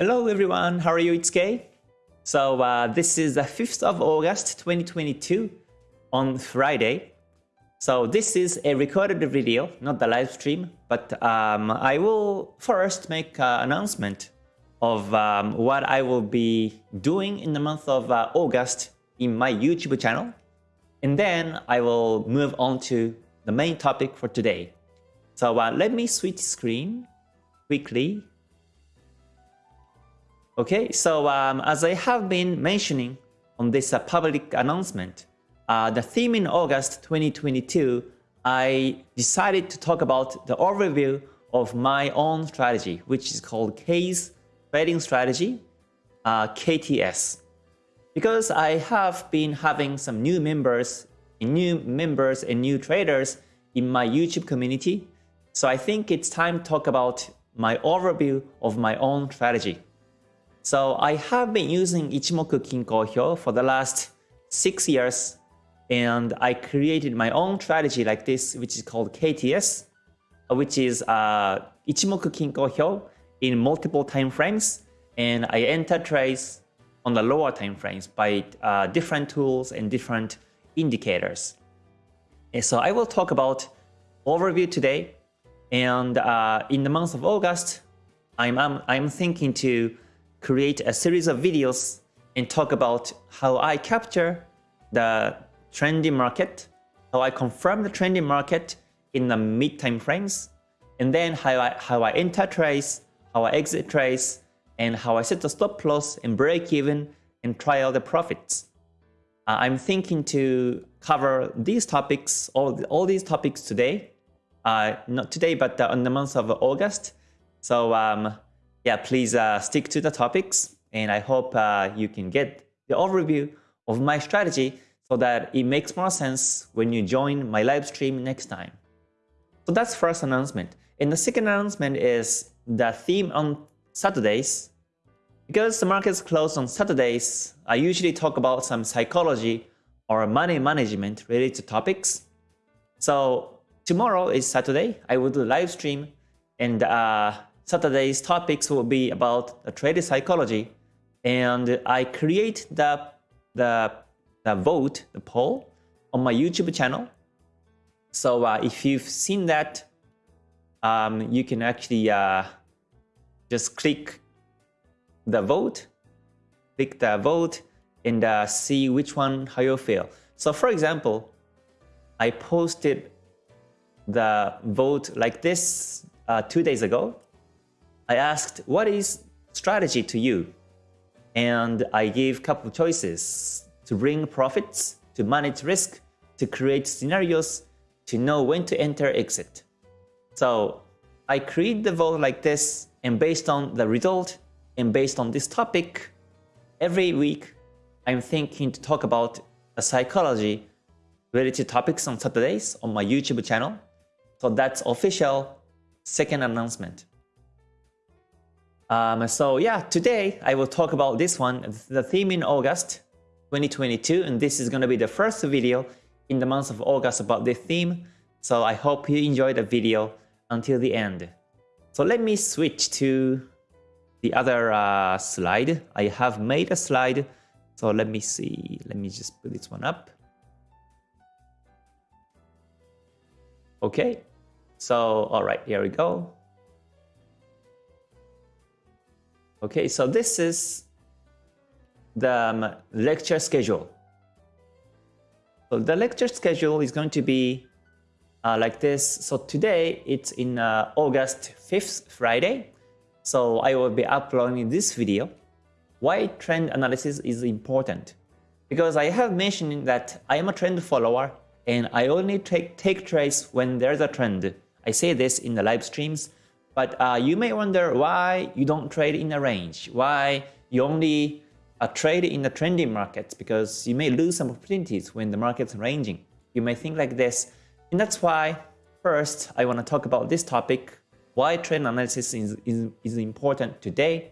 Hello everyone, how are you? It's Kay. So uh, this is the 5th of August 2022 on Friday. So this is a recorded video, not the live stream, but um, I will first make an announcement of um, what I will be doing in the month of uh, August in my YouTube channel. And then I will move on to the main topic for today. So uh, let me switch screen quickly Okay, so um, as I have been mentioning on this uh, public announcement, uh, the theme in August 2022, I decided to talk about the overview of my own strategy, which is called K's Trading Strategy, uh, KTS. Because I have been having some new members, new members and new traders in my YouTube community, so I think it's time to talk about my overview of my own strategy. So I have been using Ichimoku Kinko Hyo for the last six years and I created my own strategy like this which is called KTS which is uh, Ichimoku Kinko Hyo in multiple time frames and I enter trades on the lower time frames by uh, different tools and different indicators. And so I will talk about overview today and uh, in the month of August I'm, I'm, I'm thinking to create a series of videos and talk about how I capture the trending market, how I confirm the trending market in the mid time frames, and then how I, how I enter trades, how I exit trades, and how I set the stop loss and break even and try out the profits. Uh, I'm thinking to cover these topics, all, all these topics today. Uh, not today, but uh, in the month of August. So um, yeah, please uh, stick to the topics and I hope uh, you can get the overview of my strategy so that it makes more sense when you join my live stream next time. So that's first announcement. And the second announcement is the theme on Saturdays. Because the markets close on Saturdays, I usually talk about some psychology or money management related topics. So tomorrow is Saturday. I will do live stream and uh, Saturday's topics will be about the trade psychology. And I create the, the, the vote, the poll on my YouTube channel. So uh, if you've seen that, um, you can actually uh, just click the vote, click the vote and uh, see which one, how you feel. So for example, I posted the vote like this uh, two days ago. I asked, what is strategy to you? And I gave a couple of choices to bring profits, to manage risk, to create scenarios, to know when to enter exit. So I create the vote like this and based on the result and based on this topic, every week I'm thinking to talk about the psychology related topics on Saturdays on my YouTube channel. So that's official second announcement. Um, so yeah, today I will talk about this one, the theme in August 2022, and this is going to be the first video in the month of August about this theme. So I hope you enjoy the video until the end. So let me switch to the other uh, slide. I have made a slide. So let me see. Let me just put this one up. Okay. So, all right, here we go. Okay, so this is the um, lecture schedule. So the lecture schedule is going to be uh, like this. So today it's in uh, August 5th, Friday. So I will be uploading this video. Why trend analysis is important? Because I have mentioned that I am a trend follower and I only take, take trades when there's a trend. I say this in the live streams but uh, you may wonder why you don't trade in a range, why you only uh, trade in the trending markets because you may lose some opportunities when the market's ranging. You may think like this. And that's why first I want to talk about this topic, why trend analysis is, is, is important today.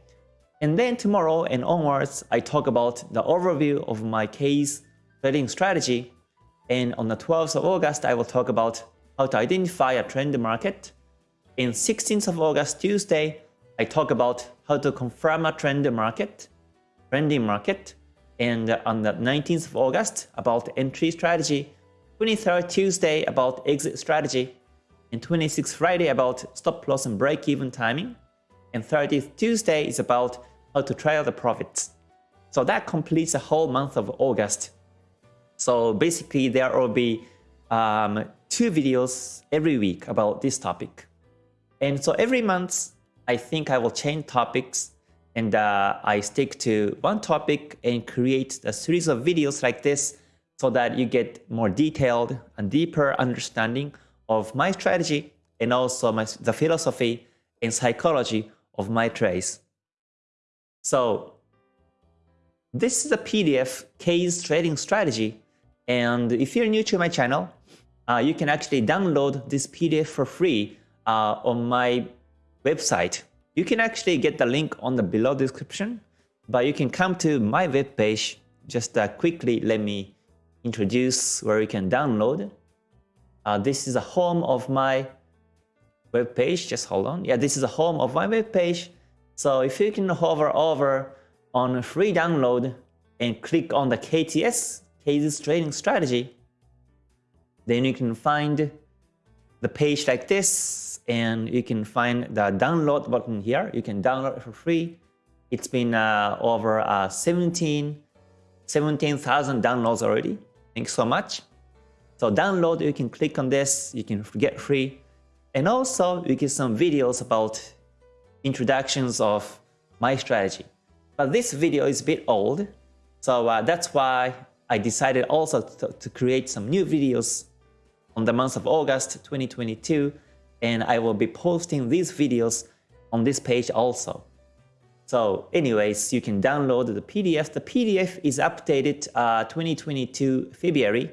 And then tomorrow and onwards, I talk about the overview of my K's trading strategy. And on the 12th of August, I will talk about how to identify a trend market in 16th of August, Tuesday, I talk about how to confirm a trend market, trending market, and on the 19th of August about entry strategy, 23rd Tuesday about exit strategy, and 26th Friday about stop loss and break even timing, and 30th Tuesday is about how to trail the profits. So that completes the whole month of August. So basically there will be um, two videos every week about this topic. And so every month, I think I will change topics and uh, I stick to one topic and create a series of videos like this so that you get more detailed and deeper understanding of my strategy and also my, the philosophy and psychology of my trades. So this is a PDF K's trading strategy and if you're new to my channel, uh, you can actually download this PDF for free uh, on my website. You can actually get the link on the below description, but you can come to my web page. Just uh, quickly let me introduce where you can download. Uh, this is the home of my web page. Just hold on. Yeah, this is the home of my web page. So if you can hover over on free download and click on the KTS, K's Trading Strategy, then you can find the page like this and you can find the download button here. You can download it for free. It's been uh, over uh, 17 17,000 downloads already. Thanks so much. So download, you can click on this, you can get free. And also you get some videos about introductions of my strategy. But this video is a bit old, so uh, that's why I decided also to, to create some new videos on the month of August 2022 and I will be posting these videos on this page also. So anyways, you can download the PDF. The PDF is updated uh, 2022 February.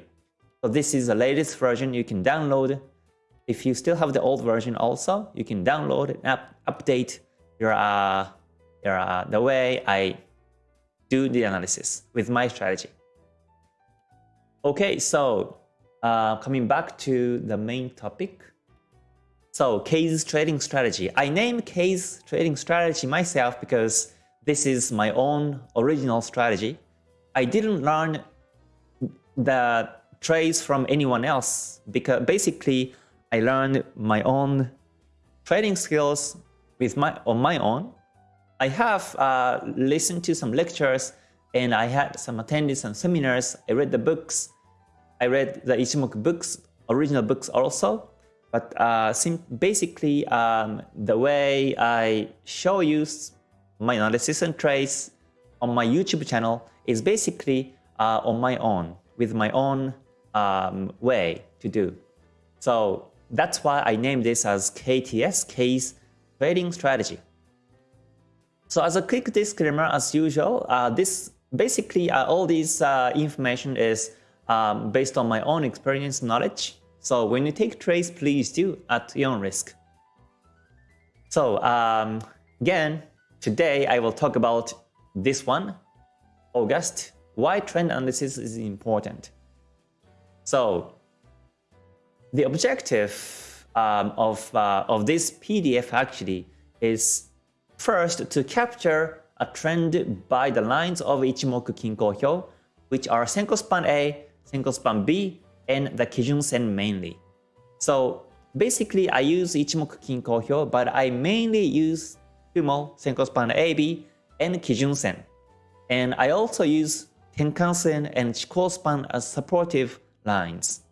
So this is the latest version you can download. If you still have the old version also, you can download and up update your, uh, your uh, the way I do the analysis with my strategy. Okay, so uh, coming back to the main topic. So K's trading strategy. I named K's trading strategy myself because this is my own original strategy. I didn't learn the trades from anyone else because basically I learned my own trading skills with my on my own. I have uh, listened to some lectures and I had some attended some seminars. I read the books I read the Ichimoku books, original books also, but uh, basically um, the way I show you my analysis and trades on my YouTube channel is basically uh, on my own, with my own um, way to do. So that's why I named this as KTS, K's Trading Strategy. So as a quick disclaimer, as usual, uh, this basically uh, all this uh, information is um, based on my own experience knowledge. So when you take trades, please do at your own risk. So um, again, today I will talk about this one, August, why trend analysis is important. So the objective um, of, uh, of this PDF actually is first to capture a trend by the lines of Ichimoku Kinko Hyo, which are Senko Span A, Senko Span B, and the Kijun Sen mainly. So basically I use Ichimoku Kinko Hyo, but I mainly use Kumo, Senko Span AB, and Kijun Sen. And I also use Tenkan Sen and Chikou Span as supportive lines.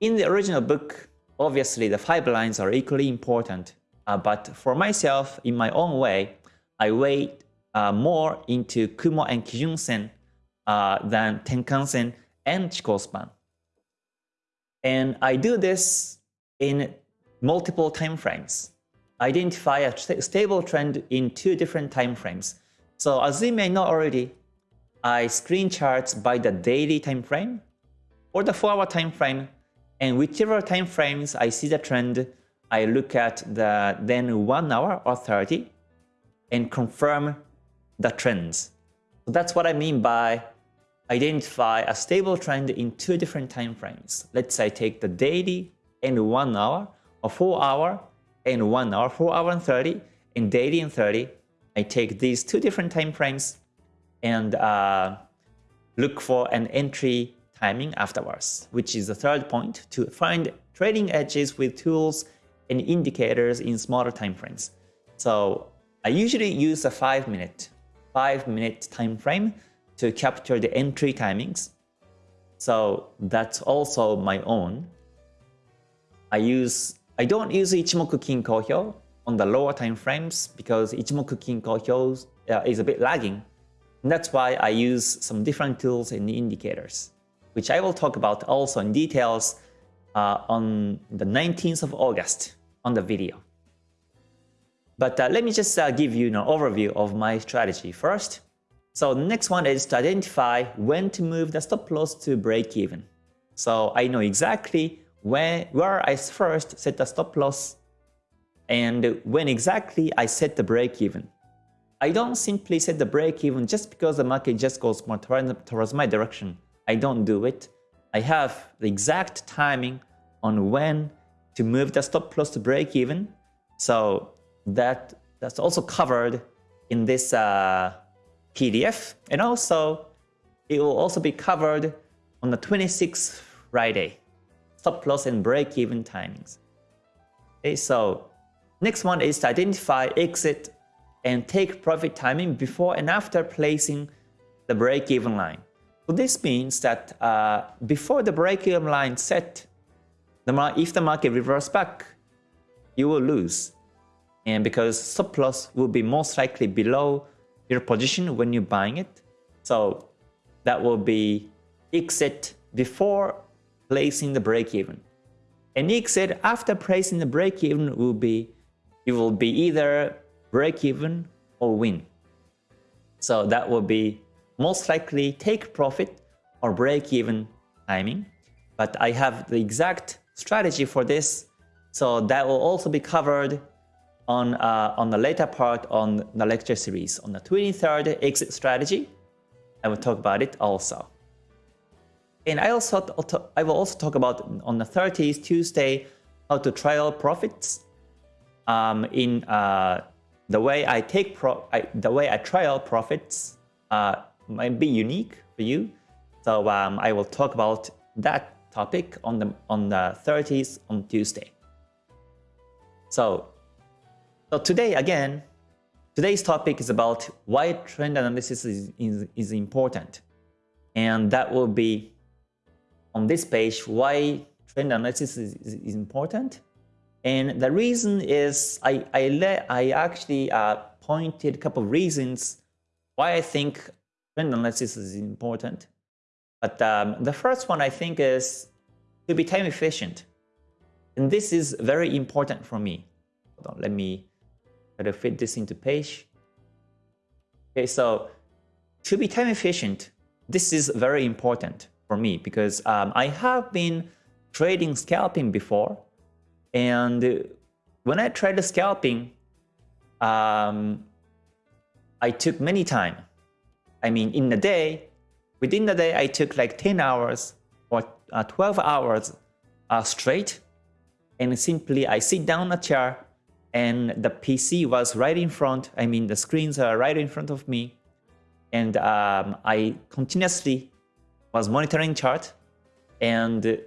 In the original book, obviously the five lines are equally important, uh, but for myself, in my own way, I weigh uh, more into Kumo and Kijun Sen uh, than Tenkan-sen and Chikou-span. And I do this in multiple time frames. Identify a st stable trend in two different time frames. So as you may know already, I screen charts by the daily time frame or the 4-hour time frame, and whichever time frames I see the trend, I look at the then 1 hour or 30 and confirm the trends. So that's what I mean by identify a stable trend in two different time frames. Let's say take the daily and 1 hour or 4 hour and 1 hour, 4 hour and 30 in daily and 30, I take these two different time frames and uh, look for an entry timing afterwards, which is the third point to find trading edges with tools and indicators in smaller time frames. So I usually use a 5 minute, 5 minute time frame to capture the entry timings. So that's also my own. I use I don't use Ichimoku Kinko Hyo on the lower time frames because Ichimoku Kinko Hyo uh, is a bit lagging. And that's why I use some different tools and indicators, which I will talk about also in details uh, on the 19th of August on the video. But uh, let me just uh, give you an overview of my strategy first. So the next one is to identify when to move the stop loss to break even. So I know exactly when, where I first set the stop loss and when exactly I set the break even. I don't simply set the break even just because the market just goes more towards my direction. I don't do it. I have the exact timing on when to move the stop loss to break even. So that that's also covered in this uh, PDF. And also, it will also be covered on the 26th Friday. Stop loss and break even timings. Okay, so next one is to identify exit and take profit timing before and after placing the break even line. So this means that uh, before the break even line set, the if the market reverses back, you will lose. And because stop loss will be most likely below your position when you're buying it. So that will be exit before placing the break even. And exit after placing the break even will be it will be either break even or win. So that will be most likely take profit or break even timing. But I have the exact strategy for this. So that will also be covered on, uh, on the later part on the lecture series. On the 23rd exit strategy, I will talk about it also. And I also I will also talk about on the 30th Tuesday how to trial profits um, in uh, the way I take pro I, the way I trial profits uh, might be unique for you. So um, I will talk about that topic on the on the 30th on Tuesday. So, so today again, today's topic is about why trend analysis is, is, is important. And that will be on this page why trend analysis is, is, is important. And the reason is I I, let, I actually uh, pointed a couple of reasons why I think trend analysis is important. But um, the first one I think is to be time efficient. And this is very important for me. On, let me to fit this into page. Okay, so to be time efficient, this is very important for me because um, I have been trading scalping before. And when I tried scalping, um, I took many time. I mean, in a day, within the day, I took like 10 hours or uh, 12 hours uh, straight. And simply I sit down a chair and the PC was right in front. I mean, the screens are right in front of me. And um, I continuously was monitoring chart and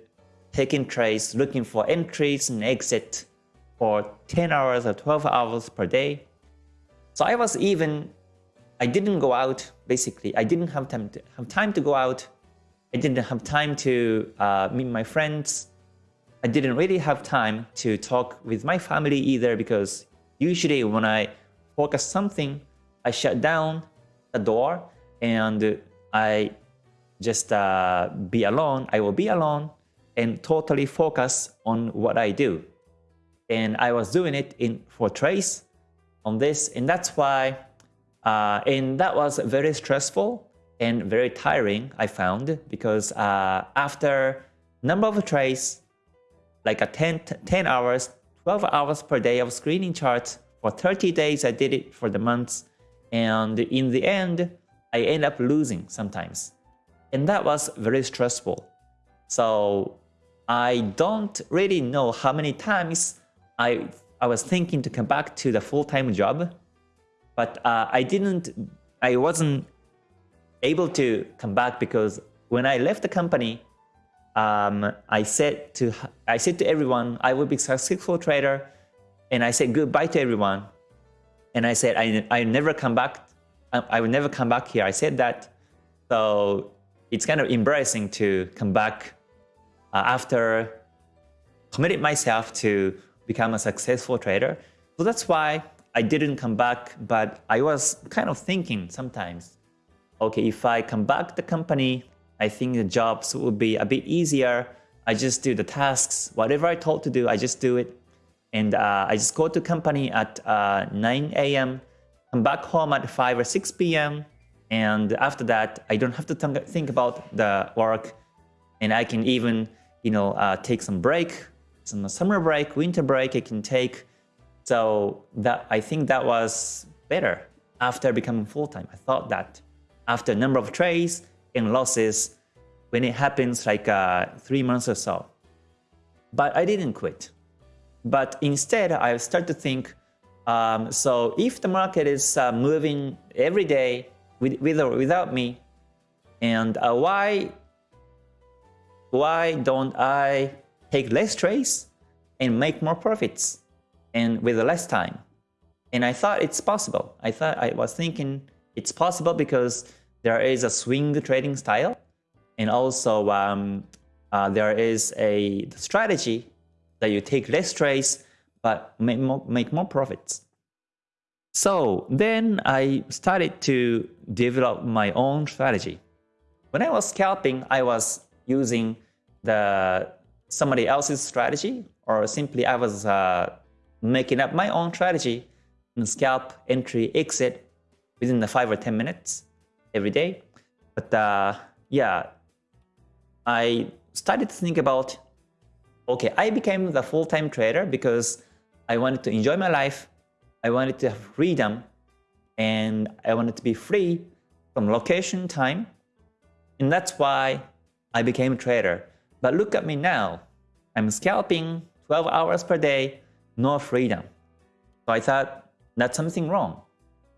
taking trades, looking for entries and exit for 10 hours or 12 hours per day. So I was even I didn't go out, basically. I didn't have time to, have time to go out. I didn't have time to uh, meet my friends. I didn't really have time to talk with my family either because usually when I focus something, I shut down the door and I just uh, be alone. I will be alone and totally focus on what I do. And I was doing it in for trace on this, and that's why uh, and that was very stressful and very tiring, I found, because uh, after number of trades, like a 10, 10 hours, 12 hours per day of screening charts, for 30 days I did it for the months, and in the end, I end up losing sometimes. And that was very stressful. So I don't really know how many times I I was thinking to come back to the full-time job, but uh, I didn't, I wasn't able to come back because when I left the company, um, I said to I said to everyone I will be a successful trader, and I said goodbye to everyone, and I said I I never come back, I, I will never come back here. I said that, so it's kind of embarrassing to come back uh, after committed myself to become a successful trader. So that's why I didn't come back, but I was kind of thinking sometimes, okay, if I come back the company, I think the jobs will be a bit easier. I just do the tasks, whatever I told to do, I just do it. And uh, I just go to company at uh, 9 a.m., come back home at 5 or 6 p.m. And after that, I don't have to think about the work and I can even, you know, uh, take some break some summer break, winter break I can take. So that I think that was better after becoming full-time. I thought that after a number of trades and losses, when it happens like uh, three months or so. But I didn't quit. But instead, I started to think, um, so if the market is uh, moving every day with, with or without me, and uh, why, why don't I take less trades and make more profits and with less time. And I thought it's possible. I thought I was thinking it's possible because there is a swing trading style and also um, uh, there is a strategy that you take less trades but make more, make more profits. So then I started to develop my own strategy. When I was scalping, I was using the somebody else's strategy, or simply I was uh, making up my own strategy and scalp, entry, exit within the 5 or 10 minutes every day. But uh, yeah, I started to think about, okay, I became the full-time trader because I wanted to enjoy my life, I wanted to have freedom, and I wanted to be free from location time. And that's why I became a trader. But look at me now. I'm scalping 12 hours per day, no freedom. So I thought that's something wrong.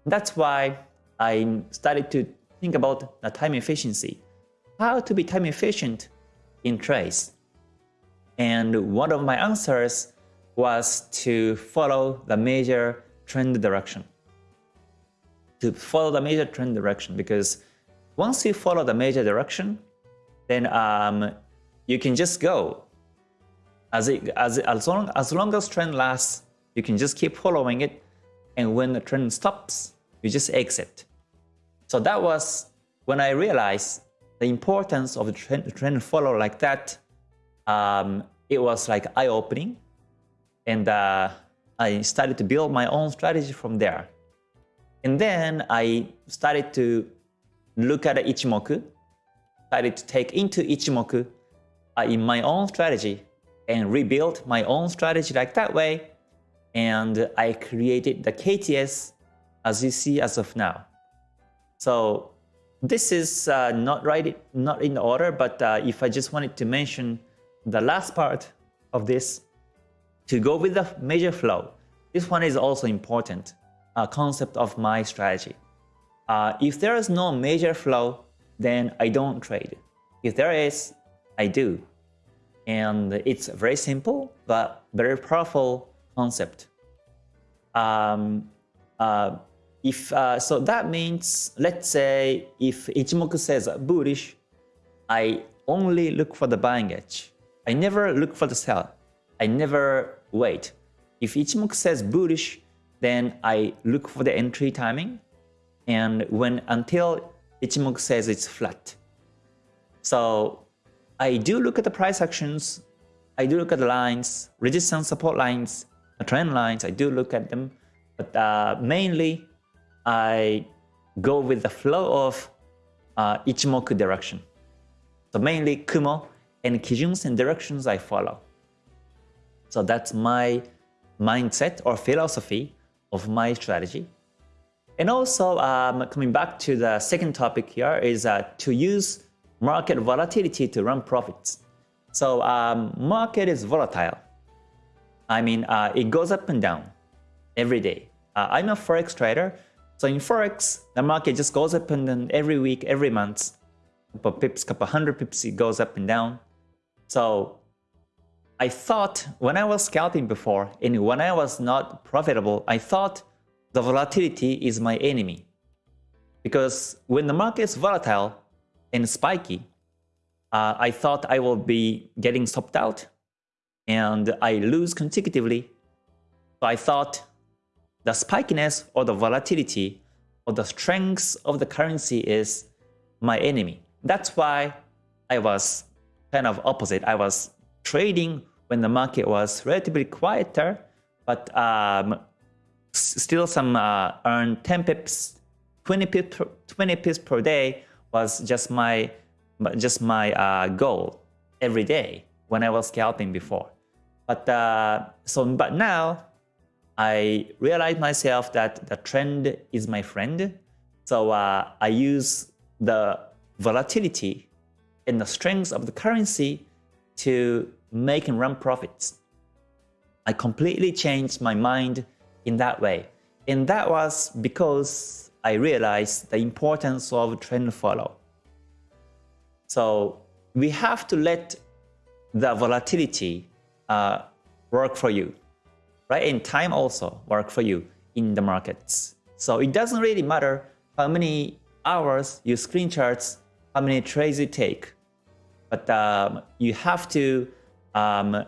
That's why I started to think about the time efficiency. How to be time efficient in trades. And one of my answers was to follow the major trend direction. To follow the major trend direction because once you follow the major direction, then um, you can just go. As, it, as, as, long, as long as trend lasts, you can just keep following it. And when the trend stops, you just exit. So that was when I realized the importance of the trend, trend follow like that. Um, it was like eye-opening. And uh, I started to build my own strategy from there. And then I started to look at Ichimoku, started to take into Ichimoku uh, in my own strategy and rebuild my own strategy like that way. And I created the KTS as you see as of now. So this is uh, not right, not in order, but uh, if I just wanted to mention the last part of this, to go with the major flow, this one is also important uh, concept of my strategy. Uh, if there is no major flow, then I don't trade. If there is, I do. And it's very simple, but very powerful concept. Um, uh, if uh, So that means, let's say, if Ichimoku says bullish, I only look for the buying edge. I never look for the sell. I never wait. If Ichimoku says bullish, then I look for the entry timing. And when until Ichimoku says it's flat. So I do look at the price actions, I do look at the lines, resistance support lines, trend lines, I do look at them, but uh, mainly I go with the flow of uh, Ichimoku direction. So mainly Kumo and Kijuns and directions I follow. So that's my mindset or philosophy of my strategy. And also um, coming back to the second topic here is uh, to use market volatility to run profits. So um, market is volatile. I mean, uh, it goes up and down every day. Uh, I'm a forex trader, so in forex, the market just goes up and down every week, every month. Couple pips, couple hundred pips, it goes up and down. So I thought when I was scalping before and when I was not profitable, I thought the volatility is my enemy. Because when the market is volatile and spiky, uh, I thought I will be getting stopped out and I lose consecutively. So I thought the spikiness or the volatility or the strength of the currency is my enemy. That's why I was kind of opposite. I was trading when the market was relatively quieter, but um, still some uh, earn 10 pips, 20 pips, per, 20 pips per day was just my just my uh, goal every day when I was scalping before. But uh, so but now I realized myself that the trend is my friend. So uh, I use the volatility and the strength of the currency to make and run profits. I completely changed my mind in that way. And that was because I realized the importance of trend follow. So we have to let the volatility uh, work for you, right? And time also work for you in the markets. So it doesn't really matter how many hours you screen charts, how many trades you take, but um, you have to um,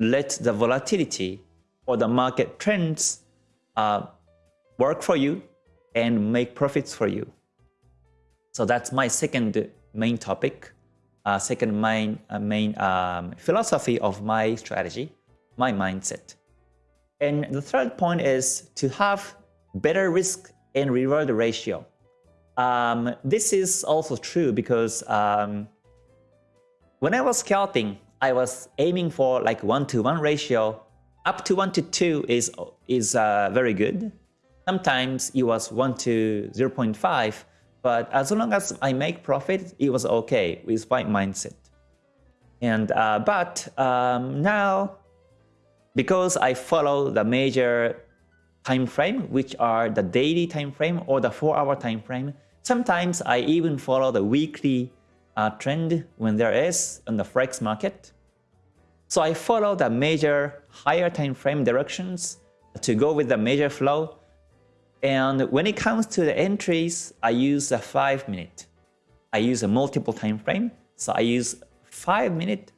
let the volatility or the market trends uh, work for you and make profits for you. So that's my second main topic, uh, second main, uh, main um, philosophy of my strategy, my mindset. And the third point is to have better risk and reward ratio. Um, this is also true because um, when I was scalping, I was aiming for like 1 to 1 ratio. Up to 1 to 2 is, is uh, very good. Sometimes it was 1 to 0.5 but as long as I make profit, it was okay with my mindset. And uh, but um, now, because I follow the major time frame, which are the daily time frame or the four-hour time frame, sometimes I even follow the weekly uh, trend when there is on the forex market. So I follow the major higher time frame directions to go with the major flow and when it comes to the entries, I use a 5 minute. I use a multiple time frame. So I use 5 minute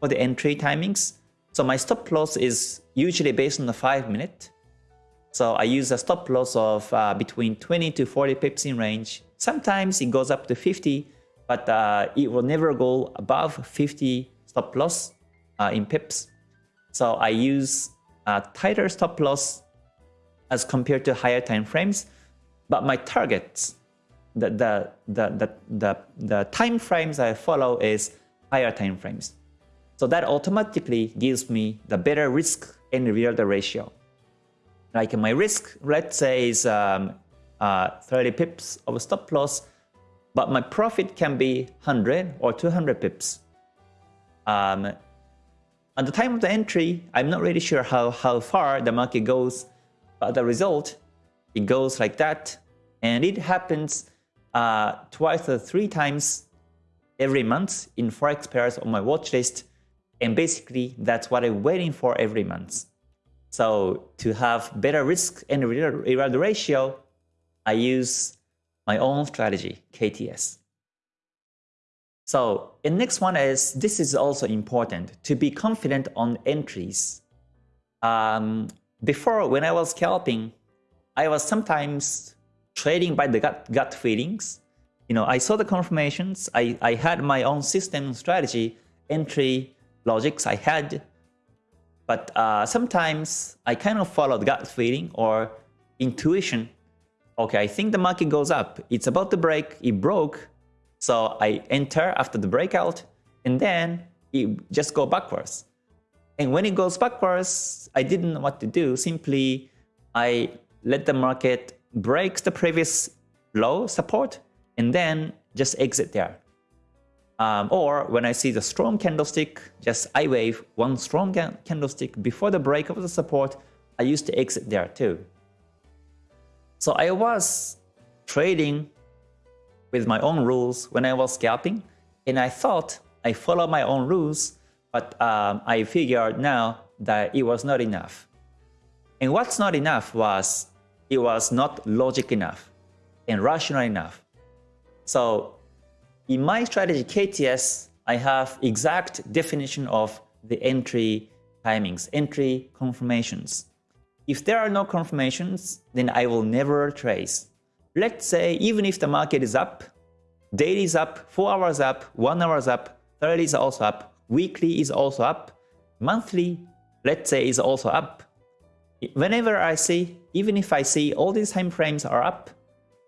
for the entry timings. So my stop loss is usually based on the 5 minute. So I use a stop loss of uh, between 20 to 40 pips in range. Sometimes it goes up to 50, but uh, it will never go above 50 stop loss uh, in pips. So I use a tighter stop loss as compared to higher time frames. But my targets, the, the, the, the, the, the time frames I follow is higher time frames. So that automatically gives me the better risk and reward ratio. Like my risk, let's say is um, uh, 30 pips of a stop loss, but my profit can be 100 or 200 pips. Um, at the time of the entry, I'm not really sure how, how far the market goes but the result, it goes like that. And it happens uh, twice or three times every month in Forex pairs on my watch list. And basically, that's what I'm waiting for every month. So to have better risk and reward ratio, I use my own strategy, KTS. So the next one is, this is also important, to be confident on entries. Um, before, when I was scalping, I was sometimes trading by the gut, gut feelings. You know, I saw the confirmations. I, I had my own system strategy, entry logics I had. But uh, sometimes I kind of follow the gut feeling or intuition. Okay, I think the market goes up. It's about to break. It broke. So I enter after the breakout and then it just go backwards. And when it goes backwards, I didn't know what to do. Simply, I let the market break the previous low support and then just exit there. Um, or when I see the strong candlestick, just I wave one strong candlestick before the break of the support, I used to exit there too. So I was trading with my own rules when I was scalping, and I thought I followed my own rules, but um, I figured now that it was not enough. And what's not enough was it was not logic enough and rational enough. So in my strategy KTS, I have exact definition of the entry timings, entry confirmations. If there are no confirmations, then I will never trace. Let's say even if the market is up, daily is up, 4 hours up, 1 hour is up, 30 is also up, weekly is also up, monthly, let's say is also up. Whenever I see, even if I see all these time frames are up,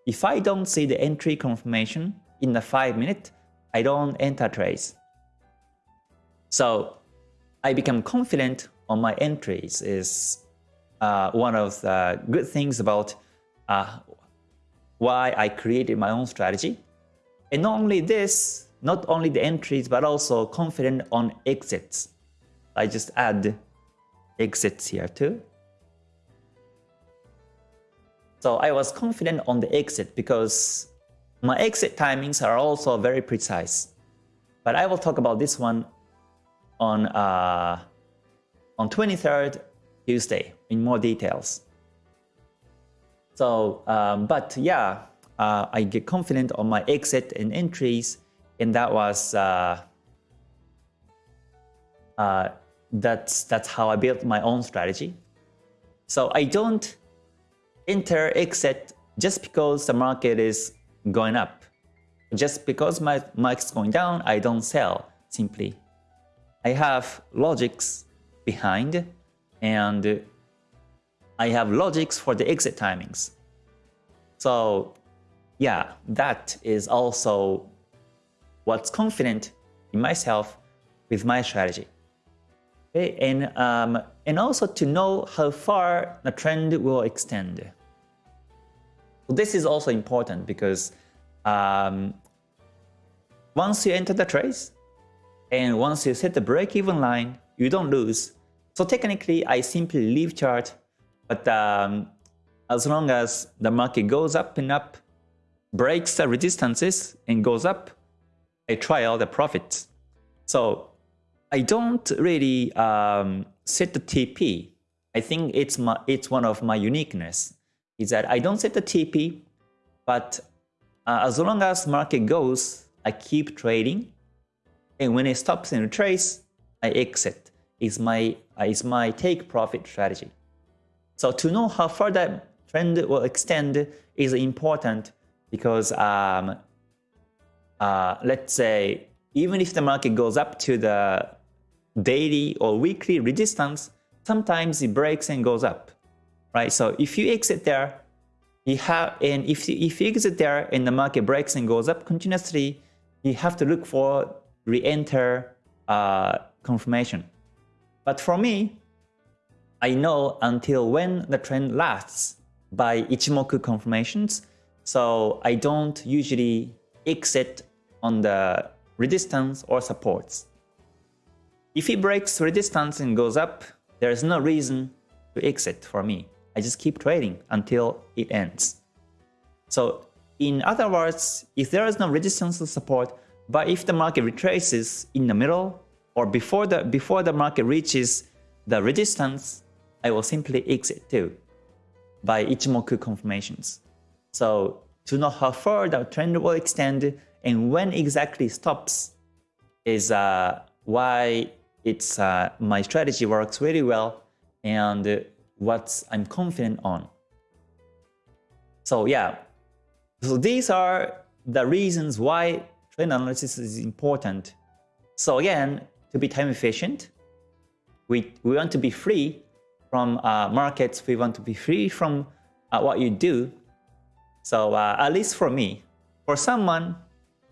if I don't see the entry confirmation in the 5 minute, I don't enter trades. So I become confident on my entries is uh, one of the good things about uh, why I created my own strategy. And not only this, not only the entries, but also confident on exits. I just add exits here too. So I was confident on the exit because my exit timings are also very precise. But I will talk about this one on uh, on 23rd Tuesday in more details. So, um, but yeah, uh, I get confident on my exit and entries, and that was uh, uh, that's that's how I built my own strategy. So I don't enter exit just because the market is going up. Just because my market's going down, I don't sell simply. I have logics behind and I have logics for the exit timings. So yeah, that is also what's confident in myself with my strategy. Okay, and, um, and also to know how far the trend will extend. This is also important because um, once you enter the trades and once you set the break-even line, you don't lose. So technically, I simply leave chart, but um, as long as the market goes up and up, breaks the resistances and goes up, I try all the profits. So I don't really um, set the TP. I think it's my it's one of my uniqueness is that I don't set the TP, but uh, as long as market goes, I keep trading, and when it stops in a trace, I exit. Is my uh, is my take profit strategy. So to know how far that trend will extend is important because um, uh, let's say even if the market goes up to the daily or weekly resistance, sometimes it breaks and goes up, right? So if you exit there, you have, and if you, if you exit there and the market breaks and goes up continuously, you have to look for re-enter uh, confirmation. But for me, I know until when the trend lasts by Ichimoku confirmations, so I don't usually exit on the resistance or supports. If it breaks resistance and goes up, there is no reason to exit for me. I just keep trading until it ends. So in other words, if there is no resistance or support, but if the market retraces in the middle or before the before the market reaches the resistance, I will simply exit too by Ichimoku confirmations. So to know how far the trend will extend and when exactly stops is uh, why it's uh, my strategy works really well and what I'm confident on. So yeah, so these are the reasons why trend analysis is important. So again, to be time efficient, we, we want to be free from uh, markets, we want to be free from uh, what you do. So uh, at least for me, for someone,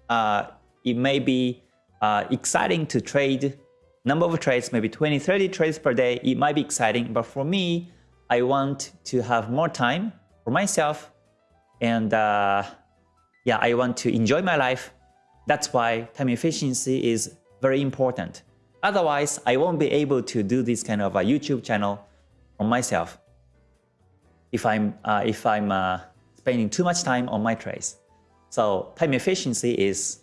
uh, it may be uh, exciting to trade number of trades, maybe 20, 30 trades per day. It might be exciting, but for me, I want to have more time for myself. And uh, yeah, I want to enjoy my life That's why time efficiency is very important. Otherwise, I won't be able to do this kind of a YouTube channel on myself if I'm, uh, if I'm uh, spending too much time on my trades. So time efficiency is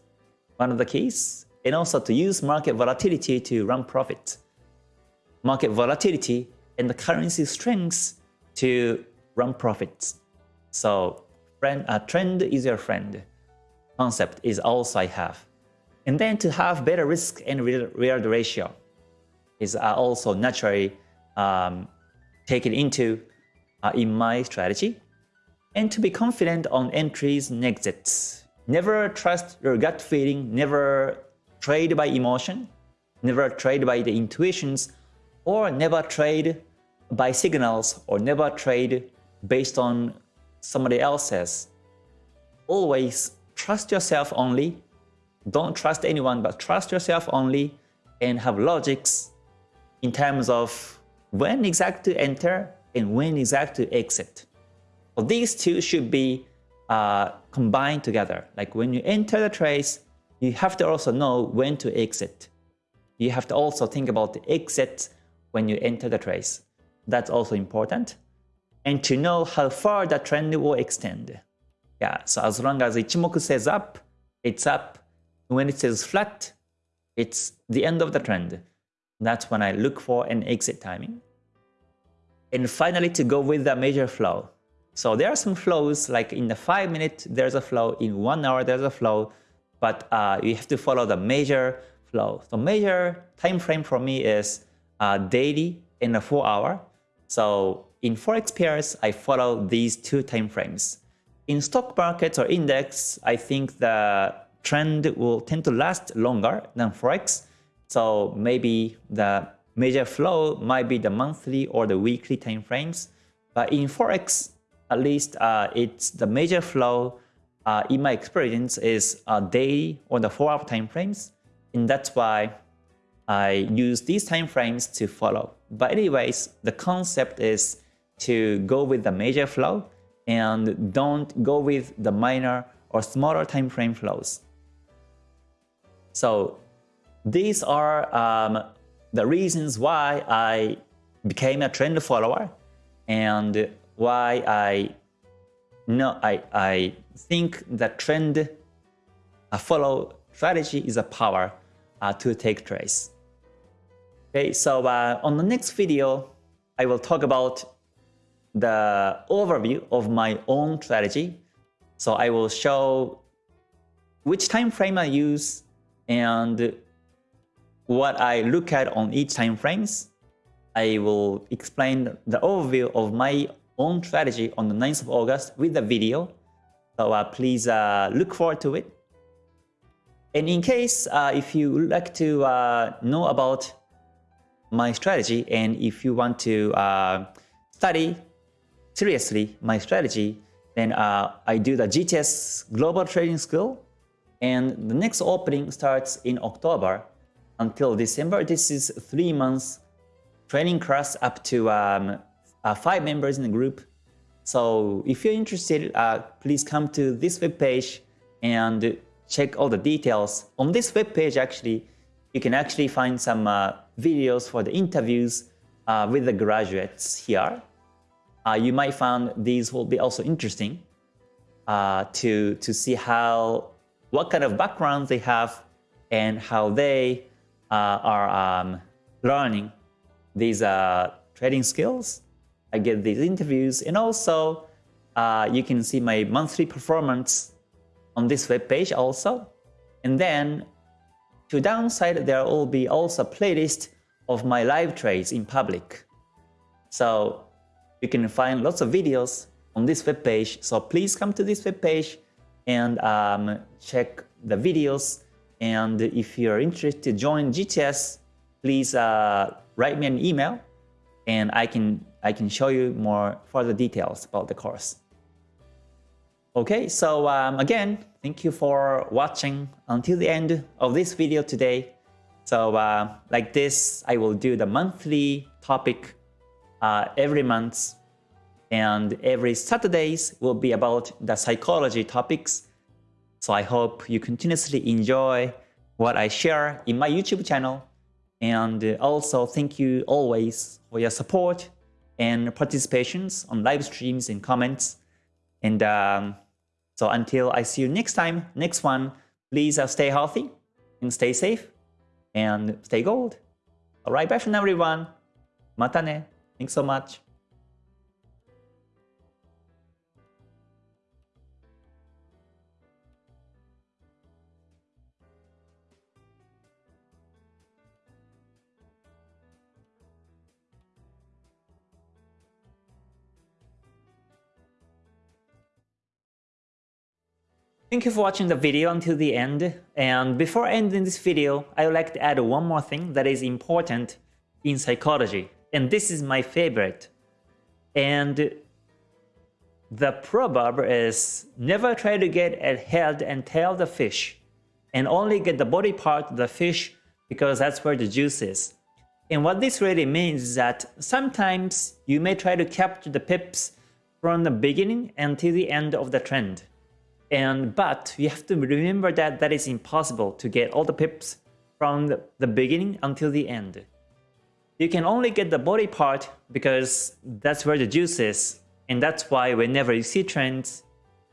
one of the keys and also to use market volatility to run profits. Market volatility and the currency strengths to run profits. So friend, a trend is your friend concept is also I have. And then to have better risk and reward ratio is also naturally um, taken into uh, in my strategy. And to be confident on entries and exits. Never trust your gut feeling, never trade by emotion, never trade by the intuitions, or never trade by signals, or never trade based on somebody else's. Always trust yourself only. Don't trust anyone, but trust yourself only and have logics in terms of when exactly to enter and when exactly to exit. So these two should be uh, combined together. Like when you enter the trace, you have to also know when to exit. You have to also think about the exit when you enter the trace. That's also important. And to know how far the trend will extend. Yeah, so as long as Ichimoku says up, it's up. When it says flat, it's the end of the trend. That's when I look for an exit timing. And finally, to go with the major flow. So there are some flows, like in the 5 minute, there's a flow, in 1 hour, there's a flow, but uh, you have to follow the major flow. So major time frame for me is uh, daily in a 4 hour. So in Forex pairs, I follow these two time frames. In stock markets or index, I think the trend will tend to last longer than Forex. So maybe the major flow might be the monthly or the weekly time frames. But in Forex, at least uh, it's the major flow uh, in my experience is a daily or the 4 hour time frames. And that's why I use these time frames to follow. But anyways, the concept is to go with the major flow and don't go with the minor or smaller time frame flows. So these are um, the reasons why I became a trend follower and why I no, I, I think that trend follow strategy is a power uh, to take trades. Okay, so uh, on the next video, I will talk about the overview of my own strategy. So I will show which time frame I use and what I look at on each time frames. I will explain the overview of my own strategy on the 9th of August with the video. So uh, please uh, look forward to it. And in case uh, if you would like to uh, know about my strategy and if you want to uh, study seriously my strategy, then uh, I do the GTS Global Trading School and the next opening starts in October until December. This is three months training class up to um, uh, five members in the group. So if you're interested, uh, please come to this webpage and check all the details. On this webpage, actually, you can actually find some uh, videos for the interviews uh, with the graduates here. Uh, you might find these will be also interesting uh, to, to see how, what kind of backgrounds they have and how they uh, are um, learning these uh, trading skills. I get these interviews and also uh, you can see my monthly performance on this web page also. And then to downside, there will be also playlist of my live trades in public. So you can find lots of videos on this web page. So please come to this web page and um, check the videos and if you're interested to join GTS, please uh, write me an email and I can, I can show you more further details about the course. Okay, so um, again, thank you for watching until the end of this video today. So uh, like this, I will do the monthly topic uh, every month and every Saturdays will be about the psychology topics So I hope you continuously enjoy what I share in my YouTube channel. And also thank you always for your support and participations on live streams and comments. And um, so until I see you next time, next one, please uh, stay healthy and stay safe and stay gold. Alright, bye for now everyone. Mata ne. Thanks so much. Thank you for watching the video until the end. And before ending this video, I would like to add one more thing that is important in psychology. And this is my favorite. And the proverb is never try to get a head and tail the fish and only get the body part of the fish because that's where the juice is. And what this really means is that sometimes you may try to capture the pips from the beginning until the end of the trend. And but you have to remember that that is impossible to get all the pips from the, beginning until the end. You can only get the body part because that's where the juice is. And that's why whenever you see trends,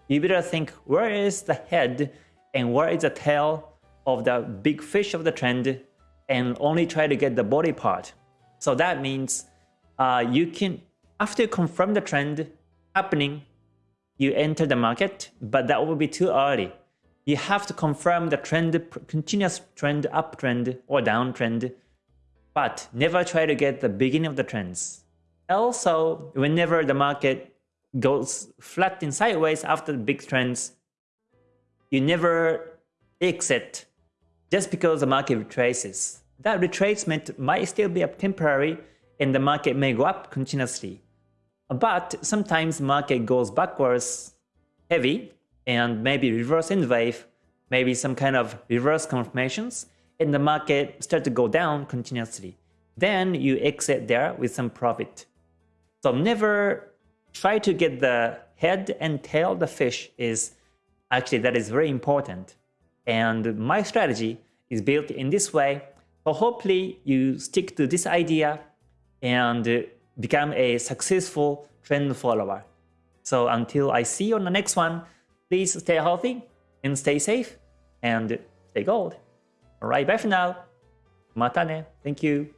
you better think where is the head and where is the tail of the big fish of the trend and only try to get the body part. So that means uh, you can, after you confirm the trend happening, you enter the market, but that will be too early. You have to confirm the trend, continuous trend, uptrend or downtrend, but never try to get the beginning of the trends. Also, whenever the market goes flat and sideways after the big trends, you never exit just because the market retraces. That retracement might still be temporary and the market may go up continuously. But sometimes market goes backwards heavy and maybe reverse in wave, maybe some kind of reverse confirmations, and the market start to go down continuously. Then you exit there with some profit. So never try to get the head and tail of the fish is actually that is very important. And my strategy is built in this way. So hopefully you stick to this idea and become a successful trend follower. So until I see you on the next one, please stay healthy and stay safe and stay gold. Alright, bye for now. Mata ne. Thank you.